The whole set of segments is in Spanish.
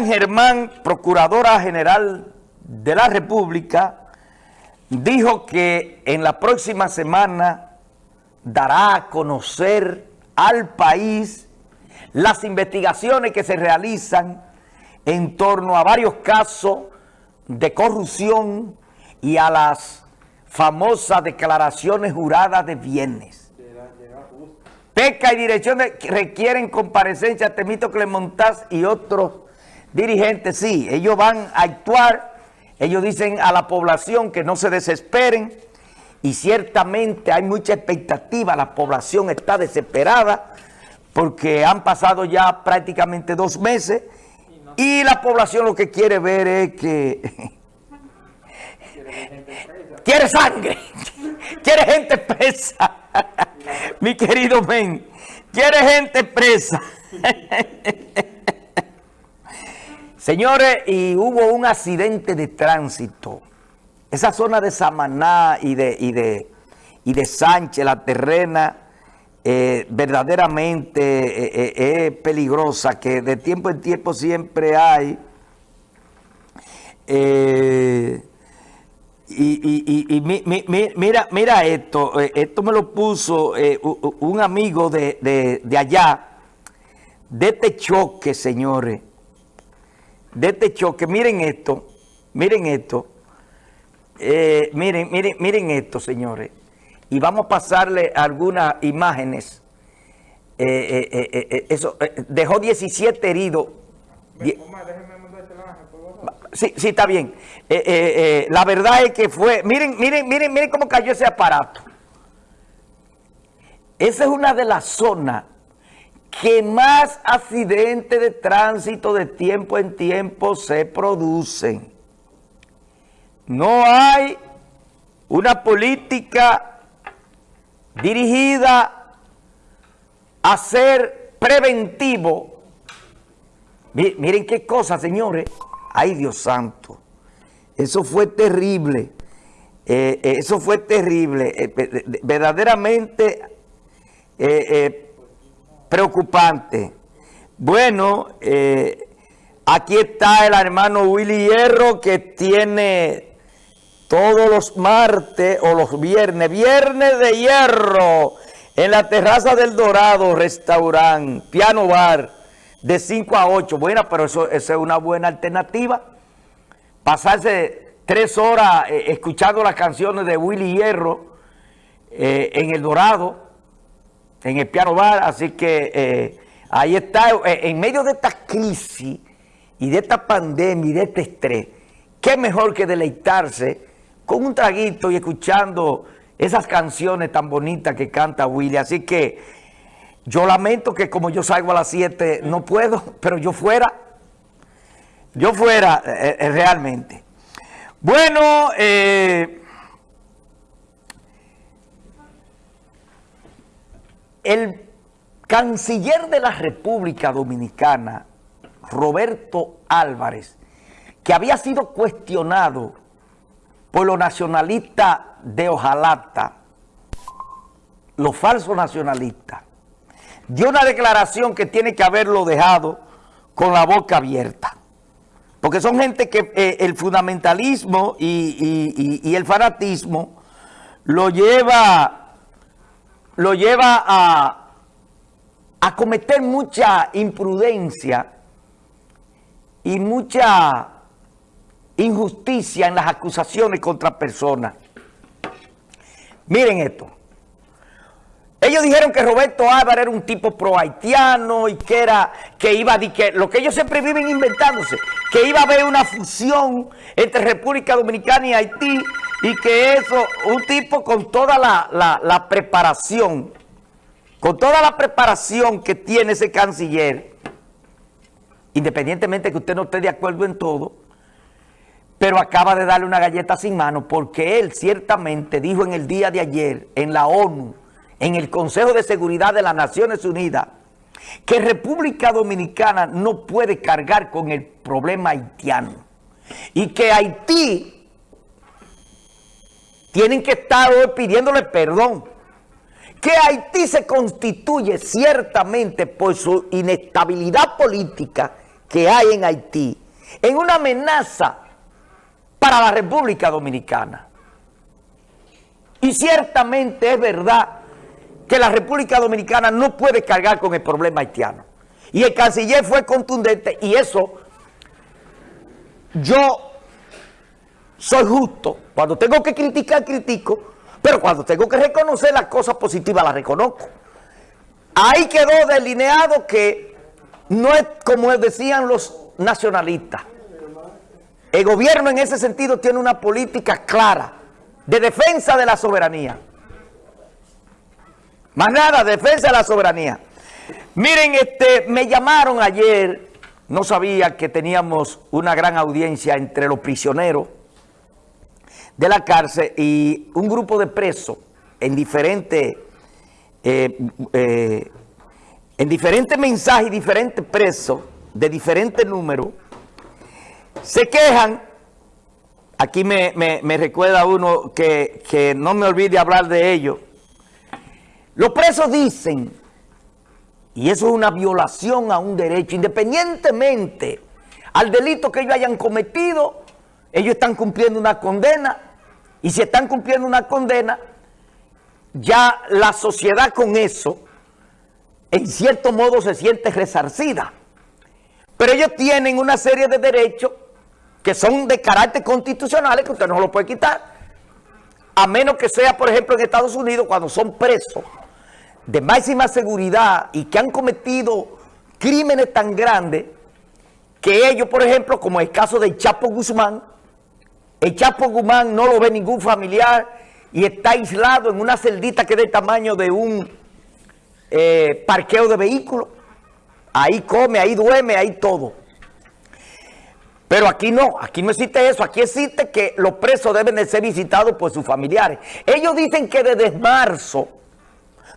Miriam Germán, Procuradora General de la República, dijo que en la próxima semana dará a conocer al país las investigaciones que se realizan en torno a varios casos de corrupción y a las famosas declaraciones juradas de bienes. PECA y dirección requieren comparecencia de Temito Clemontaz y otros dirigentes. Sí, ellos van a actuar, ellos dicen a la población que no se desesperen y ciertamente hay mucha expectativa, la población está desesperada porque han pasado ya prácticamente dos meses y la población lo que quiere ver es que... quiere sangre, quiere gente presa. Mi querido men, quiere gente presa. Señores, y hubo un accidente de tránsito. Esa zona de Samaná y de, y de, y de Sánchez, la terrena, eh, verdaderamente eh, eh, es peligrosa, que de tiempo en tiempo siempre hay... Y, mira, mira esto, esto me lo puso un amigo de, allá, de este choque, señores, de este choque, miren esto, miren esto, eh, miren, miren, miren esto, señores, y vamos a pasarle algunas imágenes, eso, dejó 17 heridos. Sí, sí, está bien. Eh, eh, eh, la verdad es que fue... Miren, miren, miren, miren cómo cayó ese aparato. Esa es una de las zonas que más accidentes de tránsito de tiempo en tiempo se producen. No hay una política dirigida a ser preventivo. Miren qué cosa, señores. Ay, Dios santo. Eso fue terrible. Eh, eh, eso fue terrible. Eh, verdaderamente preocupante. Bueno, aquí está el hermano Willy Hierro que tiene todos los martes o los viernes, viernes de hierro, en la terraza del Dorado, restaurante, piano bar, de 5 a 8. Bueno, pero eso, es una buena alternativa. Pasarse tres horas eh, escuchando las canciones de Willy Hierro eh, en El Dorado, en el piano bar. Así que eh, ahí está, en medio de esta crisis y de esta pandemia y de este estrés, qué mejor que deleitarse con un traguito y escuchando esas canciones tan bonitas que canta Willy. Así que yo lamento que como yo salgo a las 7 no puedo, pero yo fuera, yo fuera eh, eh, realmente. Bueno, eh, el canciller de la República Dominicana, Roberto Álvarez, que había sido cuestionado por los nacionalistas de Ojalata, los falsos nacionalistas, dio una declaración que tiene que haberlo dejado con la boca abierta. Porque son gente que eh, el fundamentalismo y, el fanatismo lo lleva, lo lleva a, a cometer mucha imprudencia y mucha injusticia en las acusaciones contra personas. Miren esto. Ellos dijeron que Roberto Álvarez era un tipo pro-haitiano y que era, que iba a, que lo que ellos siempre viven inventándose, que iba a haber una fusión entre República Dominicana y Haití y que eso, un tipo con toda la, la preparación, con toda la preparación que tiene ese canciller, independientemente que usted no esté de acuerdo en todo, pero acaba de darle una galleta sin mano porque él ciertamente dijo en el día de ayer en la ONU, en el Consejo de Seguridad de las Naciones Unidas que República Dominicana no puede cargar con el problema haitiano y que Haití tienen que estar hoy pidiéndole perdón que Haití se constituye ciertamente por su inestabilidad política que hay en Haití en una amenaza para la República Dominicana. Y ciertamente es verdad que la República Dominicana no puede cargar con el problema haitiano. Y el canciller fue contundente y eso yo soy justo. Cuando tengo que criticar, critico, pero cuando tengo que reconocer las cosas positivas, las reconozco. Ahí quedó delineado que no es como decían los nacionalistas. El gobierno en ese sentido tiene una política clara de defensa de la soberanía. Más nada, defensa de la soberanía. Miren, este, me llamaron ayer, no sabía que teníamos una gran audiencia entre los prisioneros de la cárcel y un grupo de presos en diferentes, eh, eh, en diferentes mensajes y diferentes presos de diferentes números, se quejan, aquí me, recuerda uno que, que no me olvide hablar de ello, los presos dicen, y eso es una violación a un derecho, independientemente al delito que ellos hayan cometido, ellos están cumpliendo una condena, y si están cumpliendo una condena, ya la sociedad con eso, en cierto modo se siente resarcida. Pero ellos tienen una serie de derechos que son de carácter constitucional que usted no lo puede quitar. A menos que sea, por ejemplo, en Estados Unidos, cuando son presos de máxima seguridad y que han cometido crímenes tan grandes que ellos, por ejemplo, como el caso de Chapo Guzmán, el Chapo Guzmán no lo ve ningún familiar y está aislado en una celdita que es del tamaño de un eh, parqueo de vehículos. Ahí come, ahí duerme, ahí todo. Pero aquí no, aquí no existe eso. Aquí existe que los presos deben de ser visitados por sus familiares. Ellos dicen que desde marzo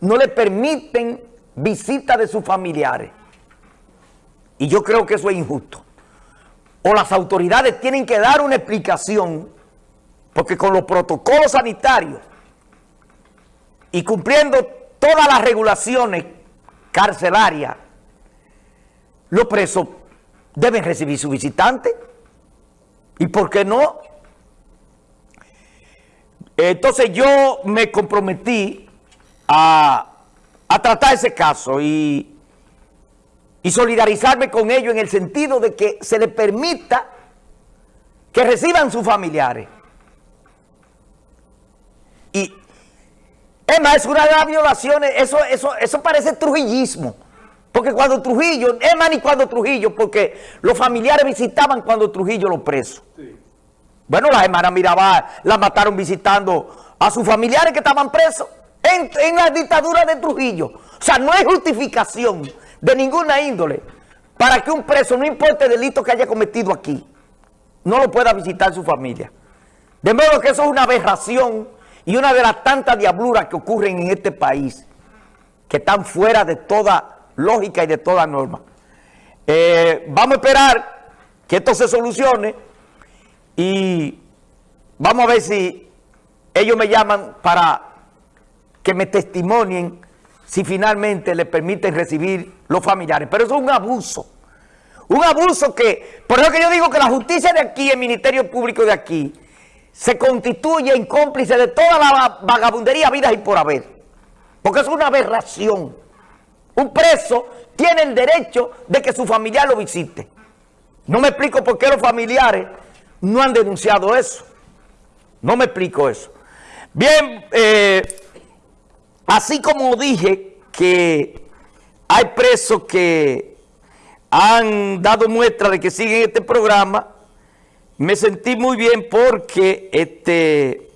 no le permiten visita de sus familiares. Y yo creo que eso es injusto. O las autoridades tienen que dar una explicación, porque con los protocolos sanitarios y cumpliendo todas las regulaciones carcelarias, los presos deben recibir su visitante. ¿Y por qué no? Entonces yo me comprometí a, tratar ese caso y, y solidarizarme con ellos en el sentido de que se les permita que reciban sus familiares. Y es más, es una de las violaciones, eso, eso, eso parece trujillismo. Porque cuando Trujillo, es más ni cuando Trujillo, porque los familiares visitaban cuando Trujillo los presos. Bueno, la hermana Mirabal la mataron visitando a sus familiares que estaban presos en, en la dictadura de Trujillo. O sea, no hay justificación de ninguna índole para que un preso, no importa el delito que haya cometido aquí, no lo pueda visitar su familia. De modo que eso es una aberración y una de las tantas diabluras que ocurren en este país, que están fuera de toda lógica y de toda norma. Eh, vamos a esperar que esto se solucione y vamos a ver si ellos me llaman para que me testimonien si finalmente le permiten recibir los familiares. Pero eso es un abuso. Un abuso que, por eso que yo digo que la justicia de aquí, el Ministerio Público de aquí, se constituye en cómplice de toda la vagabundería, vida y por haber. Porque es una aberración. Un preso tiene el derecho de que su familiar lo visite. No me explico por qué los familiares no han denunciado eso. No me explico eso. Bien, eh, así como dije que hay presos que han dado muestra de que siguen este programa, me sentí muy bien porque este,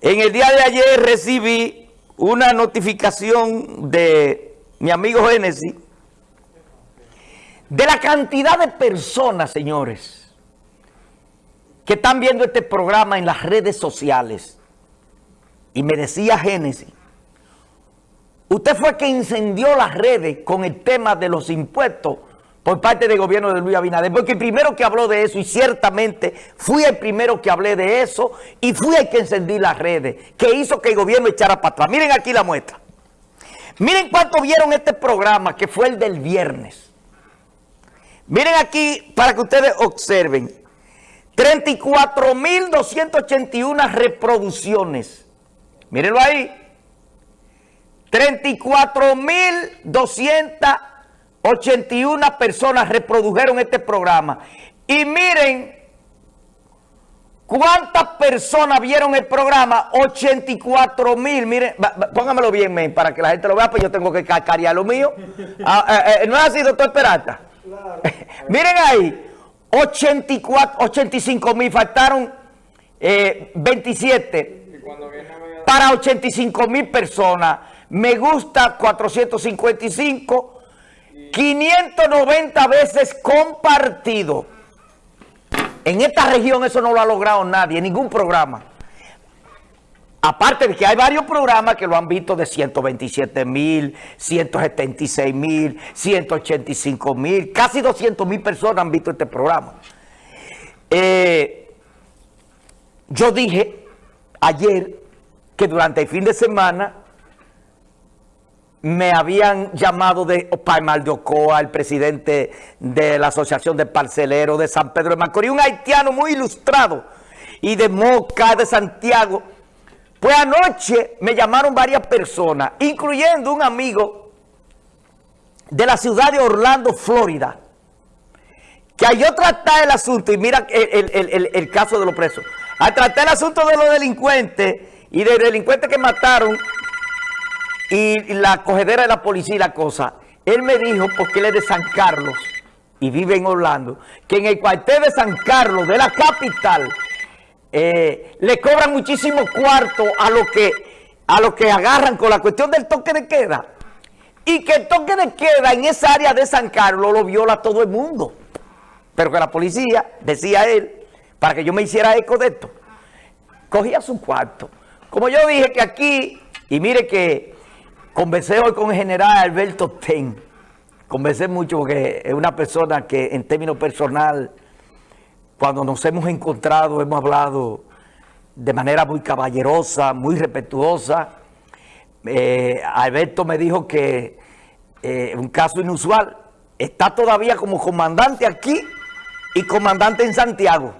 en el día de ayer recibí una notificación de mi amigo Génesis de la cantidad de personas, señores, que están viendo este programa en las redes sociales. Y me decía Génesis, usted fue que incendió las redes con el tema de los impuestos por parte del gobierno de Luis Abinader, porque el primero que habló de eso, y ciertamente fui el primero que hablé de eso, y fui el que encendí las redes, que hizo que el gobierno echara para atrás. Miren aquí la muestra. Miren cuánto vieron este programa, que fue el del viernes. Miren aquí para que ustedes observen. 34.281 reproducciones. Mírenlo ahí. 34.281 personas reprodujeron este programa. Y miren cuántas personas vieron el programa. 84 mil. Miren, póngamelo bien, para que la gente lo vea, pues yo tengo que cacarear lo mío. Ah, eh, eh, ¿No es así, doctor Peralta? miren ahí. 84, 85 mil, faltaron 27 eh, para 85 mil personas. Me gusta 455, 590 veces compartido. En esta región eso no lo ha logrado nadie, ningún programa. Aparte de que hay varios programas que lo han visto de 127 mil, 176 mil, 185 mil, casi 200 mil personas han visto este programa. Eh, yo dije ayer que durante el fin de semana me habían llamado de Palmar de Ocoa, el presidente de la Asociación de Parceleros de San Pedro de Macorís, un haitiano muy ilustrado, y de Moca, de Santiago. Pues anoche me llamaron varias personas, incluyendo un amigo de la ciudad de Orlando, Florida, que al yo tratar el asunto, y mira el, el caso de los presos, al tratar el asunto de los delincuentes y de delincuentes que mataron y la cogedera de la policía y la cosa, él me dijo, porque él es de San Carlos y vive en Orlando, que en el cuartel de San Carlos, de la capital, eh, le cobran muchísimo cuarto a lo que a lo que agarran con la cuestión del toque de queda. Y que el toque de queda en esa área de San Carlos lo viola todo el mundo. Pero que la policía, decía él, para que yo me hiciera eco de esto, cogía su cuarto. Como yo dije que aquí, y mire que Conversé hoy con el general Alberto Ten. Conversé mucho porque es una persona que en términos personal, cuando nos hemos encontrado, hemos hablado de manera muy caballerosa, muy respetuosa. Eh, Alberto me dijo que eh, un caso inusual, está todavía como comandante aquí y comandante en Santiago.